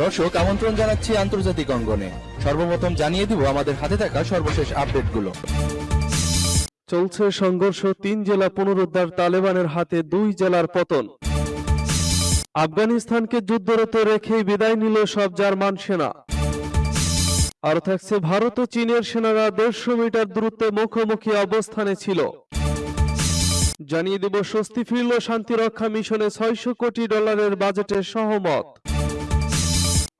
দর্শক, আমন্ত্রণ জানাচ্ছি আন্তর্জাতিক অঙ্গনে। সর্বপ্রথম জানিয়ে দিব আমাদের হাতে থাকা সর্বশেষ আপডেটগুলো। চলছে সংঘর্ষ তিন জেলা পুনরুদ্ধার তালেবানের হাতে দুই জেলার পতন। আফগানিস্তানকে যুদ্ধরত রেখেই বিদায় নিল সব জার্মান সেনা। আরও থাকছে ভারত ও চীনের সেনারা দেড়শো মিটার দূরত্বে মুখোমুখি অবস্থানে ছিল। জানিয়ে দেব, স্বস্তি ফিরল শান্তিরক্ষা মিশনে ছয়শো কোটি ডলারের বাজেটের সহমত।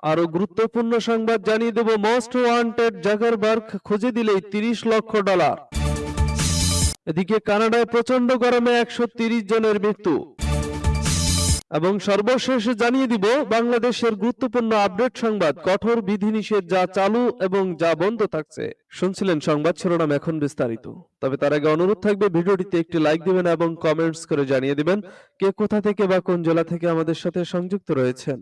আরও গুরুত্বপূর্ণ সংবাদ জানিয়ে দেব, মোস্ট ওয়ান্টেড জাগার জাগারবার্গ খুঁজে দিলেই তিরিশ লক্ষ ডলার। এদিকে কানাডায় প্রচণ্ড গরমে একশো জনের মৃত্যু। এবং সর্বশেষ জানিয়ে দিব, বাংলাদেশের গুরুত্বপূর্ণ আপডেট সংবাদ, কঠোর বিধিনিষেধ যা চালু এবং যা বন্ধ থাকছে। শুনছিলেন সংবাদ শিরোনাম এখন বিস্তারিত। তবে তার আগে অনুরোধ থাকবে, ভিডিওটিতে একটি লাইক দিবেন এবং কমেন্টস করে জানিয়ে দিবেন কে কোথা থেকে বা কোন জেলা থেকে আমাদের সাথে সংযুক্ত রয়েছেন।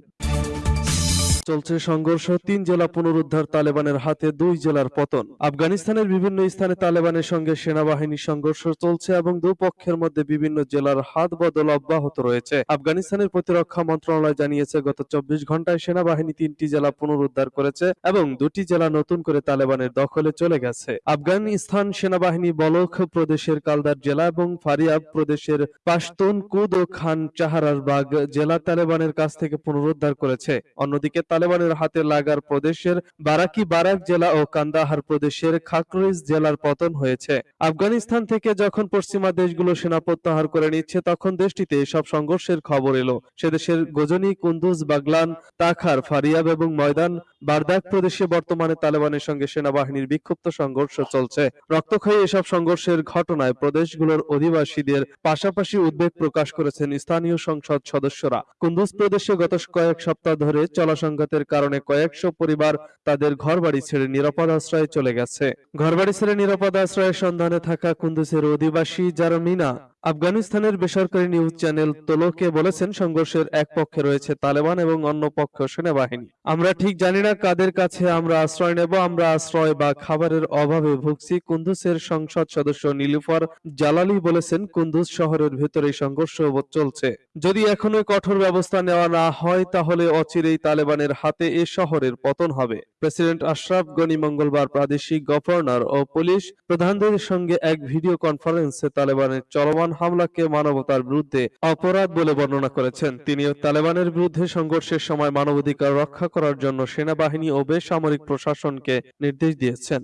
চলছে সংঘর্ষ, তিন জেলা পুনরুদ্ধার তালেবানের হাতে, দুই জেলার পতন। আফগানিস্তানের বিভিন্ন স্থানে তালেবানের সঙ্গে সেনাবাহিনী সংঘর্ষ চলছে এবং দুপক্ষের মধ্যে বিভিন্ন জেলার হাত বদল অব্যাহত রয়েছে। আফগানিস্তানের প্রতিরক্ষা মন্ত্রণালয় জানিয়েছে, গত চব্বিশ ঘন্টায় সেনাবাহিনী তিনটি জেলা পুনরুদ্ধার করেছে এবং দুটি জেলা নতুন করে তালেবানের দখলে চলে গেছে। আফগানিস্তান সেনাবাহিনী বলখ প্রদেশের কালদার জেলা এবং ফারিয়াব প্রদেশের পাশতুন কুদ ও খান চাহারার বাগ জেলা তালেবানের কাছ থেকে পুনরুদ্ধার করেছে। অন্যদিকে তালেবানের হাতে লাগার প্রদেশের বারাকি বারাক জেলা ও কান্দাহার প্রদেশের খাকরিজ জেলার পতন হয়েছে। আফগানিস্তান থেকে যখন পশ্চিমা দেশগুলো সেনা প্রত্যাহার করে নিচ্ছে, তখন দেশটিতে এসব সংঘর্ষের খবর এলো। সে দেশের গজনি, কুন্দুজ, বাগলান, তাখার, ফারিয়াব এবং ময়দান, বারদাক প্রদেশে বর্তমানে তালেবানের সঙ্গে সেনাবাহিনীর বিক্ষিপ্ত সংঘর্ষ চলছে। রক্তক্ষয়ী এসব সংঘর্ষের ঘটনায় প্রদেশগুলোর অধিবাসীদের পাশাপাশি উদ্বেগ প্রকাশ করেছেন স্থানীয় সংসদ সদস্যরা। কুন্দুজ প্রদেশে গত কয়েক সপ্তাহ ধরে চলা সংঘাতের কারণে কয়েকশো পরিবার তাদের ঘরবাড়ি ছেড়ে নিরাপদ আশ্রয়ে চলে গেছে। ঘরবাড়ি ছেড়ে নিরাপদ আশ্রয়ের সন্ধানে থাকা কুন্দুসের অধিবাসী জারমিনা আফগানিস্তানের বেসরকারি নিউজ চ্যানেল তোলোকে বলেছেন, সংঘর্ষের এক পক্ষে রয়েছে তালেবান এবং অন্য পক্ষ সেনাবাহিনী। আমরা ঠিক জানি না কাদের কাছে আমরা আশ্রয় নেব, আমরা আশ্রয় বা খাবারের অভাবে ভুগছি। কুন্দুসের সংসদ সদস্য নীলুফার জালালি বলেছেন কুন্দুজ শহরের ভেতরে সংঘর্ষ চলছে। যদি এখনও কঠোর ব্যবস্থা নেওয়া না হয়, তাহলে অচিরেই তালেবানের হাতে এ শহরের পতন হবে। প্রেসিডেন্ট আশরাফ গনি মঙ্গলবার প্রাদেশিক গভর্নর ও পুলিশ প্রধানদের সঙ্গে এক ভিডিও কনফারেন্সে তালেবানের চলমান হামলাকে মানবতার বিরুদ্ধে অপরাধ বলে বর্ণনা করেছেন। তিনি তালেবানের বিরুদ্ধে সংঘর্ষের সময় মানবাধিকার রক্ষা করার জন্য সেনাবাহিনী ও বেসামরিক প্রশাসনকে নির্দেশ দিয়েছেন।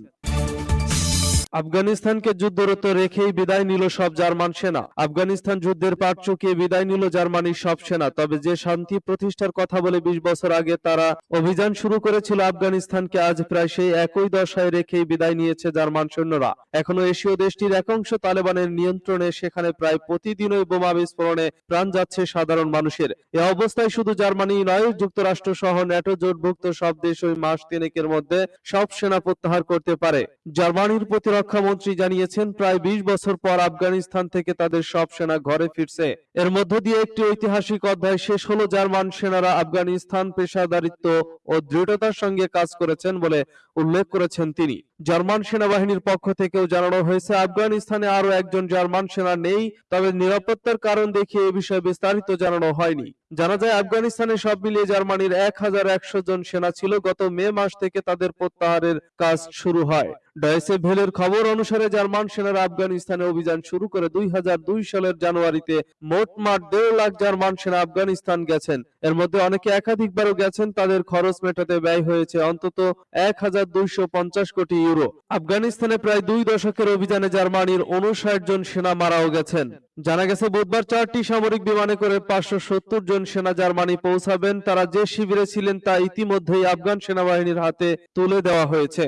আফগানিস্তানকে যুদ্ধরত রেখেই বিদায় নিল সব জার্মান সেনা। আফগানিস্তান যুদ্ধের পাট চুকিয়ে বিদায় নিল জার্মানির সব সেনা। তবে যে শান্তি প্রতিষ্ঠার কথা বলে বিশ বছর আগে তারা অভিযান শুরু করেছিল আফগানিস্তানকে, আজ প্রায় সেই একই দশায় রেখেই বিদায় নিয়েছে জার্মান সৈন্যরা। এখনও এশীয় দেশটির এক অংশ তালেবানের নিয়ন্ত্রণে, সেখানে প্রায় প্রতিদিনই বোমা বিস্ফোরণে প্রাণ যাচ্ছে সাধারণ মানুষের। এ অবস্থায় শুধু জার্মানি নয়, যুক্তরাষ্ট্র সহ ন্যাটো জোটভুক্ত সব দেশ ওই মাস তিনেকের মধ্যে সব সেনা প্রত্যাহার করতে পারে। জার্মানির প্রতিরক্ষা মন্ত্রী জানিয়েছেন, প্রায় বিশ বছর পর আফগানিস্তান থেকে তাদের সব সেনা ঘরে ফিরছে। এর মধ্য দিয়ে একটি ঐতিহাসিক অধ্যায় শেষ হলো, জার্মান সেনারা আফগানিস্তান পেশাদারিত্ব ও দৃঢ়তার সঙ্গে কাজ করেছেন বলে উল্লেখ করেছেন তিনি। জার্মান সেনাবাহিনীর পক্ষ থেকেও জানানো হয়েছে, আফগানিস্তানে আরও একজন জার্মান সেনা নেই, তবে নিরাপত্তার কারণ দেখিয়ে এ বিষয়ে বিস্তারিত জানানো হয়নি। জানা যায়, আফগানিস্তানে সব মিলিয়ে জার্মানির এক হাজার একশো জন সেনা ছিল। গত মে মাস থেকে তাদের প্রত্যাহারের কাজ শুরু হয়। ডয়েসে ভেলের খবর অনুসারে জার্মান সেনারা আফগানিস্তানে অভিযান শুরু করে দুই সালের জানুয়ারিতে মোটমাট দেড় লাখ জার্মান সেনা আফগানিস্তান গেছেন। এর মধ্যে অনেকে একাধিকবারও গেছেন, তাদের খরচ মেটাতে ব্যয় হয়েছে অন্তত এক হাজার দুইশো পঞ্চাশ কোটি ইউরো। আফগানিস্তানে প্রায় দুই দশকের অভিযানে জার্মানির উনষাট জন সেনা মারাও গেছেন। জানা গেছে, বুধবার চারটি সামরিক বিমানে করে পাঁচশো সত্তর জন সেনা জার্মানি পৌঁছাবেন। তারা যে শিবিরে ছিলেন তা ইতিমধ্যেই আফগান সেনাবাহিনীর হাতে তুলে দেওয়া হয়েছে।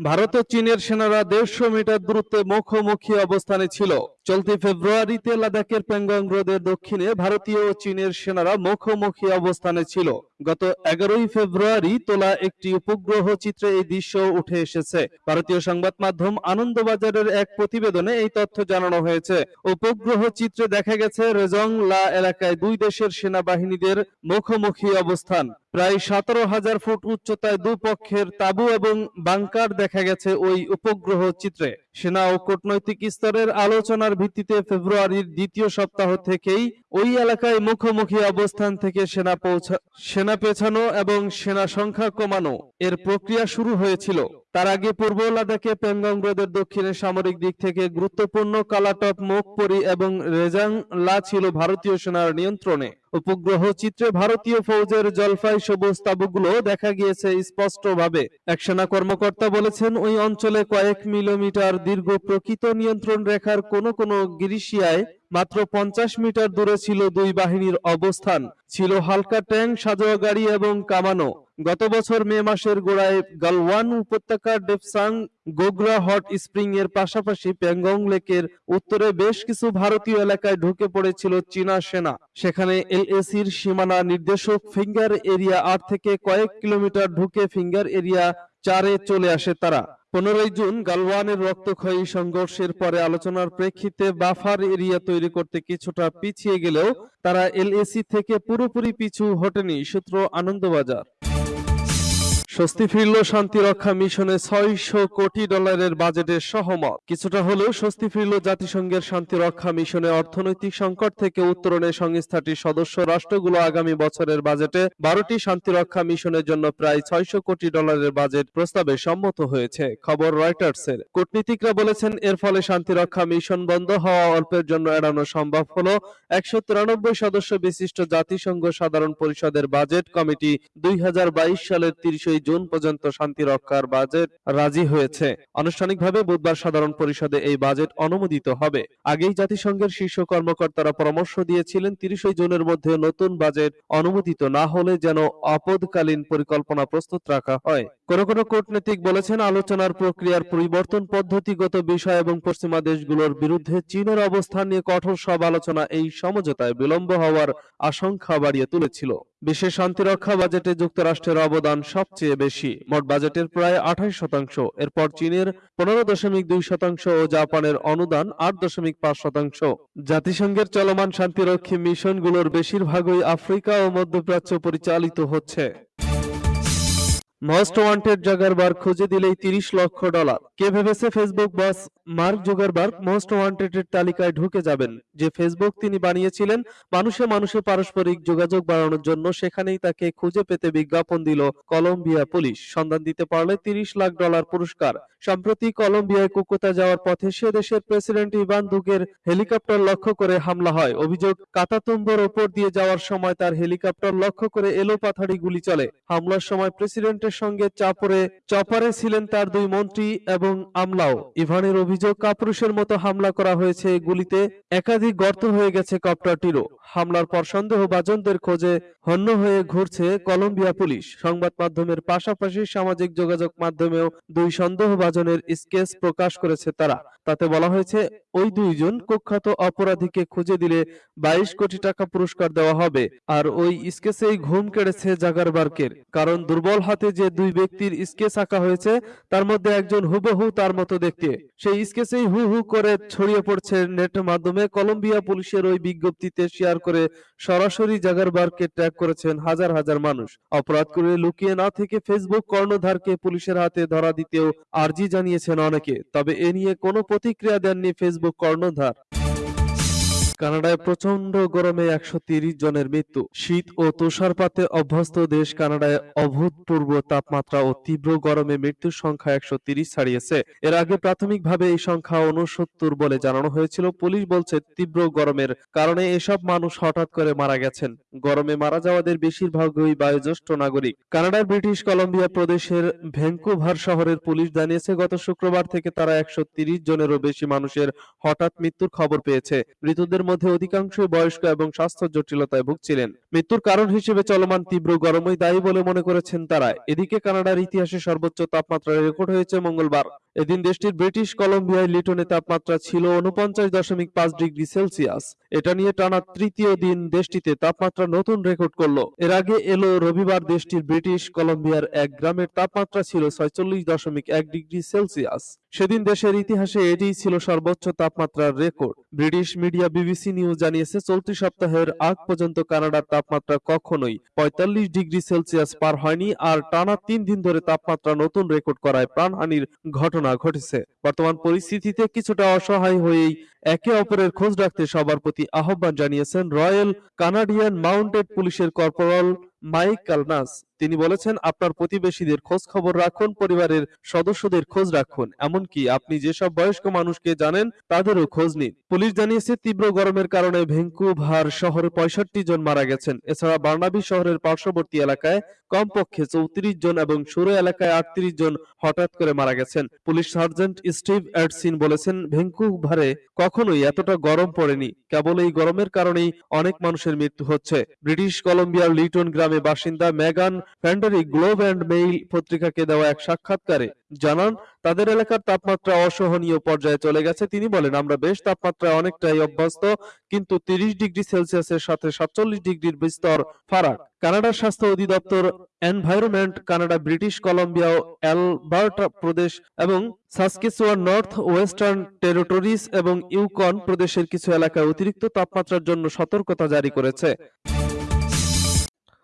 ভারত ও চীনের সেনারা দেড়শো মিটার দূরত্বে মুখোমুখি অবস্থানে ছিল। চলতি ফেব্রুয়ারিতে লাদাখের প্যাংগং হ্রদের দক্ষিণে ভারতীয় ও চীনের সেনারা মুখোমুখি অবস্থানে ছিল। গত এগারোই ফেব্রুয়ারি তোলা একটি উপগ্রহ চিত্রে এই দৃশ্য উঠে এসেছে। ভারতীয় সংবাদ মাধ্যম আনন্দবাজারের এক প্রতিবেদনে এই তথ্য জানানো হয়েছে। উপগ্রহ চিত্রে দেখা গেছে, রেজং লা এলাকায় দুই দেশের সেনাবাহিনীদের মুখোমুখি অবস্থান। প্রায় সতেরো হাজার ফুট উচ্চতায় দুপক্ষের তাবু এবং বাংকার দেখা দেখা গেছে ওই উপগ্রহ চিত্রে। সেনা ও কূটনৈতিক স্তরের আলোচনার ভিত্তিতে ফেব্রুয়ারির দ্বিতীয় সপ্তাহ থেকেই ওই এলাকায় মুখোমুখি অবস্থান থেকে সেনা পৌঁছা, সেনা পেছানো এবং সেনা সংখ্যা কমানো এর প্রক্রিয়া শুরু হয়েছিল। তার আগে পূর্ব লাদাখে প্যাংগং হ্রদের দক্ষিণে সামরিক দিক থেকে গুরুত্বপূর্ণ কালাটপ মুখপরি এবং রেজাং লা ছিল ভারতীয় সেনার নিয়ন্ত্রণে। উপগ্রহ চিত্রে ভারতীয় ফৌজের জলফাই সবুজ তাবুগুলো দেখা গিয়েছে স্পষ্টভাবে। এক সেনা কর্মকর্তা বলেছেন, ওই অঞ্চলে কয়েক মিলিমিটার দীর্ঘ প্রকৃত নিয়ন্ত্রণ রেখার কোন কোন গিরিশিয়ায় মাত্র পঞ্চাশ মিটার দূরে ছিল দুই বাহিনীর অবস্থান। ছিল হালকা ট্যাঙ্ক, সাজোয়া গাড়ি এবং কামানো। গত বছর মে মাসের গোড়ায় গালওয়ান উপত্যকার ডেপসাং গোগরা হট স্প্রিং এর পাশাপাশি প্যাংগং লেকের উত্তরে বেশ কিছু ভারতীয় এলাকায় ঢুকে পড়েছিল চীনা সেনা। সেখানে এলএসির সীমানা নির্দেশক ফিঙ্গার এরিয়া আট থেকে কয়েক কিলোমিটার ঢুকে ফিঙ্গার এরিয়া চারে চলে আসে তারা। পনেরোই জুন গালওয়ানের রক্তক্ষয়ী সংঘর্ষের পরে আলোচনার প্রেক্ষিতে বাফার এরিয়া তৈরি করতে কিছুটা পিছিয়ে গেলেও তারা এলএসি থেকে পুরোপুরি পিছু হটেনি সূত্র আনন্দবাজার। স্বস্তি ফিরল শান্তি রক্ষা মিশনে ছয়শো কোটি ডলারের বাজেটের সহমত। কিছুটা হলেও স্বস্তি ফিরল জাতিসংঘের শান্তি রক্ষা মিশনে অর্থনৈতিক সংকট থেকে উত্তরণে সংস্থাটির সদস্য রাষ্ট্রগুলো আগামী বছরের বাজেটে বারোটি শান্তি রক্ষা মিশনের জন্য প্রায় ছয়শো কোটি ডলারের বাজেট প্রস্তাবে সম্মত হয়েছে, খবর রয়টার্সের। কূটনীতিকরা বলেছেন, এর ফলে শান্তি রক্ষা মিশন বন্ধ হওয়া অল্পের জন্য এড়ানো সম্ভব হল। একশো তিরানব্বই সদস্য বিশিষ্ট জাতিসংঘ সাধারণ পরিষদের বাজেট কমিটি দুই হাজার বাইশ সালের তিরিশে জুন পর্যন্ত শান্তি রক্ষার বাজেট রাজি হয়েছে। আনুষ্ঠানিকভাবে বুধবার সাধারণ পরিষদে এই বাজেট অনুমোদিত হবে। আগেই জাতিসংঘের শীর্ষ কর্মকর্তারা পরামর্শ দিয়েছিলেন, তিরিশে জুনের মধ্যে নতুন বাজেট অনুমোদিত না হলে যেন আপদকালীন পরিকল্পনা প্রস্তুত রাখা হয়। কোন কোন কূটনীতিক বলেছেন আলোচনার প্রক্রিয়ার পরিবর্তন পদ্ধতিগত বিষয় এবং পশ্চিমা দেশগুলোর বিরুদ্ধে চীনের অবস্থান নিয়ে কঠোর সব আলোচনা এই সমঝোতায় বিলম্ব হওয়ার আশঙ্কা বাড়িয়ে তুলেছিল। বিশ্বের শান্তিরক্ষা বাজেটে যুক্তরাষ্ট্রের অবদান সবচেয়ে বেশি। মোট বাজেটের প্রায় আঠাশ শতাংশ। এরপর চীনের পনেরো দশমিক দুই শতাংশ ও জাপানের অনুদান আট দশমিক পাঁচ শতাংশ। জাতিসংঘের চলমান শান্তিরক্ষী মিশনগুলোর বেশিরভাগই আফ্রিকা ও মধ্যপ্রাচ্য পরিচালিত হচ্ছে। মোস্ট ওয়ান্টেড জাগারবার্গ খুঁজে দিলেই তিরিশ লক্ষ ডলার কে ভেবেছে Facebook boss Mark Zuckerberg most wanted এর তালিকায় ঢুকে যাবেন? যে ফেসবুক তিনি বানিয়েছিলেন, মানুষে মানুষে পারস্পরিক যোগাযোগ বাড়ানোর জন্য সেখানেই তাকে খুঁজে পেতে বিজ্ঞাপন দিল কলম্বিয়া পুলিশ। সন্ধান দিতে পারলে তিরিশ লাখ ডলার পুরস্কার। সম্প্রতি কলম্বিয়ায় কুকুতা যাওয়ার পথে সে দেশের প্রেসিডেন্ট ইভান দুগের হেলিকপ্টার লক্ষ্য করে হামলা হয়। অভিযোগ, কাতাতুম্বর ওপর দিয়ে যাওয়ার সময় তার হেলিকপ্টার লক্ষ্য করে এলো পাথাড়ি গুলি চলে। হামলার সময় প্রেসিডেন্টের সঙ্গে চাপরে চপারে ছিলেন তার দুই মন্ত্রী এবং আমলাও। ইভানের অভিযোগ কাপুরুষের মতো হামলা করা হয়েছে গুলিতে একাধিক গর্ত হয়ে গেছে কপ্টারটিরও। হামলার পর সন্দেহভাজনদের খোঁজে হন্য হয়ে ঘুরছে কলম্বিয়া পুলিশ। সংবাদ মাধ্যমের পাশাপাশি সামাজিক যোগাযোগ মাধ্যমেও দুই সন্দেহভাজনের স্কেচ প্রকাশ করেছে তারা। তাতে বলা হয়েছে, ওই দুইজন কুখ্যাত অপরাধীকে খুঁজে দিলে বাইশ কোটি টাকা পুরস্কার দেওয়া হবে আর ওই স্কেচেই ঘুম কেড়েছে জাগারবার্কের কারণ দুর্বল হাতে যে দুই ব্যক্তির স্কেচ আঁকা হয়েছে, তার মধ্যে একজন হুবহু তার মতো দেখতে। সেই স্কেচেই হু হু করে ছড়িয়ে পড়ছে নেট মাধ্যমে কলম্বিয়া পুলিশের ওই বিজ্ঞপ্তিতে শেয়ার করে সরাসরি জাগারবার্গকে ট্যাগ করেছেন হাজার হাজার মানুষ। অপরাধ করে লুকিয়ে না থেকে ফেসবুক কর্ণধারকে পুলিশের হাতে ধরা দিতেও আর্জি জানিয়েছেন অনেকে। তবে এ নিয়ে কোনো প্রতিক্রিয়া দেননি ফেসবুক কর্ণধার। কানাডায় প্রচণ্ড গরমে একশো জনের মৃত্যু। শীত ও তুষারপাতে অভ্যস্ত দেশ কানাডায় অভূতপূর্ব তাপমাত্রা ও তীব্র গরমে মৃত্যুর সংখ্যা একশো ছাড়িয়েছে। এর আগে প্রাথমিকভাবে এই সংখ্যা উনসত্তর বলে জানানো হয়েছিল। পুলিশ বলছে, তীব্র গরমের কারণে এসব মানুষ হঠাৎ করে মারা গেছেন। গরমে মারা যাওয়াদের বেশিরভাগই বয়োজ্যেষ্ঠ নাগরিক। কানাডার ব্রিটিশ কলম্বিয়া প্রদেশের ভ্যাঙ্কুভার শহরের পুলিশ জানিয়েছে, গত শুক্রবার থেকে তারা একশো জনেরও বেশি মানুষের হঠাৎ মৃত্যুর খবর পেয়েছে। মৃতদের মধ্যে অধিকাংশই বয়স্ক এবং স্বাস্থ্য জটিলতায় ভুগছিলেন। মৃত্যুর কারণ হিসেবে চলমান তীব্র গরমই দায়ী বলে মনে করেছেন তারা। এদিকে কানাডার ইতিহাসে সর্বোচ্চ তাপমাত্রা রেকর্ড হয়েছে মঙ্গলবার। এদিন দেশটির ব্রিটিশ কলম্বিয়ায় লিটনে তাপমাত্রা ছিল উনপঞ্চাশ দশমিক পাঁচ ডিগ্রি সেলসিয়াস। এটা নিয়ে টানা তৃতীয় দিন দেশটিতে তাপমাত্রা নতুন রেকর্ড করল। এর আগে এলো রবিবার দেশটির ব্রিটিশ কলম্বিয়ার এক গ্রামের তাপমাত্রা ছিল ছয়চল্লিশ দশমিক এক ডিগ্রি সেলসিয়াস। সেদিন দেশের ইতিহাসে এটিই ছিল সর্বোচ্চ তাপমাত্রার record. British media BBC news জানিয়েছে, চলতি সপ্তাহের আগ পর্যন্ত কানাডার তাপমাত্রা কখনোই পঁয়তাল্লিশ ডিগ্রি সেলসিয়াস পার হয়নি আর টানা তিন দিন ধরে তাপমাত্রা নতুন রেকর্ড করায় প্রাণহানির ঘটনা ঘটেছে। বর্তমান পরিস্থিতিতে কিছুটা অসহায় হয়েই একে অপরের খোঁজ রাখতে সবার প্রতি আহ্বান জানিয়েছেন রয়্যাল কানাডিয়ান মাউন্টেড পুলিশের কর্পোরাল মাইক কালনাস। তিনি বলেছেন, আপনার প্রতিবেশীদের খোঁজ খবর রাখুন, পরিবারের সদস্যদের খোঁজ রাখুন। এমনকি আপনি যেসব বয়স্ক মানুষকে জানেন, তাদেরও খোঁজ নিন। পুলিশ জানিয়েছে, তীব্র গরমের কারণে ভেঙ্কুভার শহরে পঁয়ষট্টি জন মারা গেছেন। এছাড়া বার্নাবি শহরের পার্শ্ববর্তী এলাকায় কমপক্ষে চৌত্রিশ জন এবং সুরো এলাকায় আটত্রিশ জন হঠাৎ করে মারা গেছেন। পুলিশ সার্জেন্ট স্টিভ এডসিন বলেছেন, ভেঙ্কুভারে কখনোই এতটা গরম পড়েনি। কেবল এই গরমের কারণেই অনেক মানুষের মৃত্যু হচ্ছে। ব্রিটিশ কলম্বিয়ার লিটন গ্রামে বাসিন্দা Megan Fandrey Globe and Mail পত্রিকাকে দেওয়া এক সাক্ষাৎকারে জানান, তাদের এলাকার তাপমাত্রা অসহনীয় পর্যায়ে চলে গেছে। তিনি বলেন, আমরা বেশ তাপমাত্রায় অনেকটাই অভ্যস্ত, কিন্তু তিরিশ ডিগ্রি সেলসিয়াসের সাথে সাতচল্লিশ ডিগ্রির বিস্তর ফারাক। কানাডার স্বাস্থ্য অধিদপ্তর এনভায়রনমেন্ট, কানাডা, ব্রিটিশ কলম্বিয়া ও অ্যালবার্টা প্রদেশ এবং সাসকিচুয়ান নর্থ ওয়েস্টার্ন টেরিটরিজ এবং ইউকন প্রদেশের কিছু এলাকায় অতিরিক্ত তাপমাত্রার জন্য সতর্কতা জারি করেছে।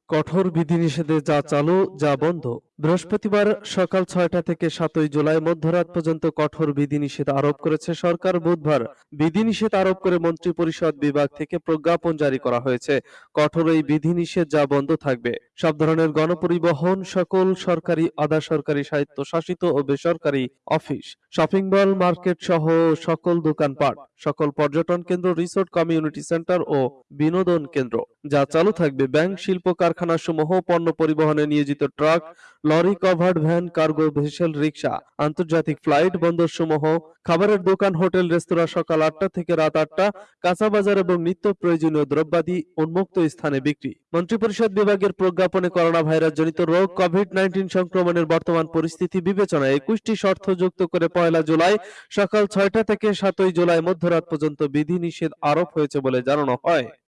কঠোর বিধিনিষেধে যা চালু যা বন্ধ। বৃহস্পতিবার সকাল ছয়টা থেকে সাতই জুলাই মধ্যরাত পর্যন্ত কঠোর বিধিনিষেধ আরোপ করেছে সরকার। বুধবার বিধিনিষেধ আরোপ করে মন্ত্রী পরিষদ বিভাগ থেকে প্রজ্ঞাপন জারি করা হয়েছে। কঠোর এই বিধিনিষেধ যা বন্ধ থাকবে। সব ধরনের গণপরিবহন, সকল সরকারি, আধা সরকারি সাহিত্য ও বেসরকারি অফিস, শপিং মল, মার্কেট সহ সকল দোকানপাট, সকল পর্যটন কেন্দ্র, রিসোর্ট, কমিউনিটি সেন্টার ও বিনোদন কেন্দ্র। যা চালু থাকবে ব্যাংক, শিল্প কারখানা সমূহ পণ্য পরিবহনে নিয়োজিত truck lorry covered van, cargo vessel rickshaw, আন্তর্জাতিক ফ্লাইট বন্দর সমূহ খাবারের দোকান, হোটেল, রেস্তোরাঁ সকাল আটটা থেকে রাত আটটা কাঁচা বাজার এবং নিত্য প্রয়োজনীয় দ্রব্যাদি উন্মুক্ত স্থানে বিক্রি। মন্ত্রিপরিষদ বিভাগের প্রজ্ঞাপনে করোনা ভাইরাস জনিত রোগ কোভিড নাইন্টিন সংক্রমণের বর্তমান পরিস্থিতি বিবেচনায় একুশটি শর্ত যুক্ত করে পয়লা জুলাই সকাল ছয়টা থেকে সাতই জুলাই মধ্যরাত পর্যন্ত বিধিনিষেধ আরোপ হয়েছে বলে জানানো হয়।